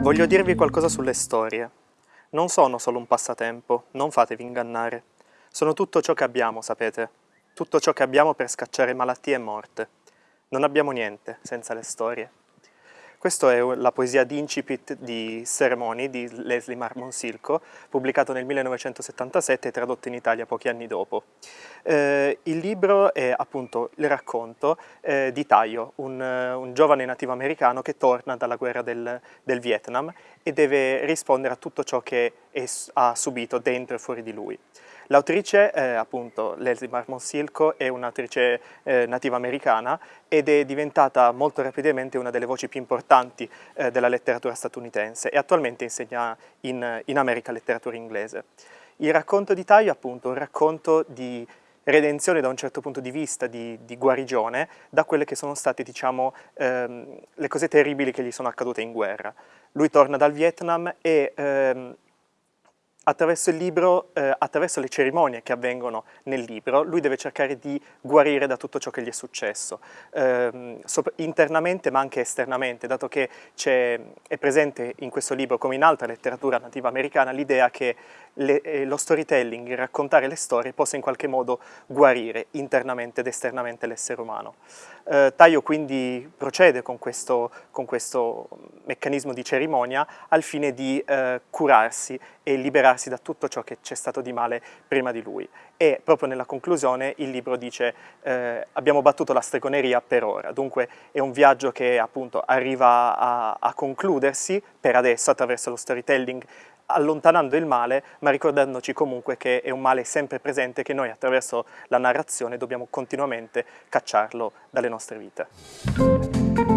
Voglio dirvi qualcosa sulle storie. Non sono solo un passatempo, non fatevi ingannare. Sono tutto ciò che abbiamo, sapete. Tutto ciò che abbiamo per scacciare malattie e morte. Non abbiamo niente senza le storie. Questa è la poesia d'incipit di Ceremony di Leslie Marmon Silko, pubblicato nel 1977 e tradotto in Italia pochi anni dopo. Eh, il libro è appunto il racconto eh, di Tayo, un, un, giovane nativo americano che torna dalla guerra del, del Vietnam e deve rispondere a tutto ciò che è, ha subito dentro e fuori di lui. L'autrice, eh, appunto, Leslie Marmon Silko, è un'autrice eh, nativa americana ed è diventata molto rapidamente una delle voci più importanti eh, della letteratura statunitense e attualmente insegna in, in America letteratura inglese. Il racconto di Taio, appunto, è un racconto di redenzione da un certo punto di vista, di, di guarigione, da quelle che sono state, diciamo, ehm, le cose terribili che gli sono accadute in guerra. Lui torna dal Vietnam e ehm, attraverso il libro, eh, attraverso le cerimonie che avvengono nel libro, lui deve cercare di guarire da tutto ciò che gli è successo, eh, internamente ma anche esternamente, dato che è presente in questo libro, come in altra letteratura nativa americana, l'idea che le, eh, lo storytelling, raccontare le storie, possa in qualche modo guarire internamente ed esternamente l'essere umano. Eh, Taio quindi procede con questo, con questo, meccanismo di cerimonia al fine di eh, curarsi e liberarsi da tutto ciò che c'è stato di male prima di lui. E proprio nella conclusione il libro dice eh, abbiamo battuto la stregoneria per ora, dunque è un viaggio che appunto arriva a, a concludersi per adesso attraverso lo storytelling allontanando il male, ma ricordandoci comunque che è un male sempre presente che noi attraverso la narrazione dobbiamo continuamente cacciarlo dalle nostre vite.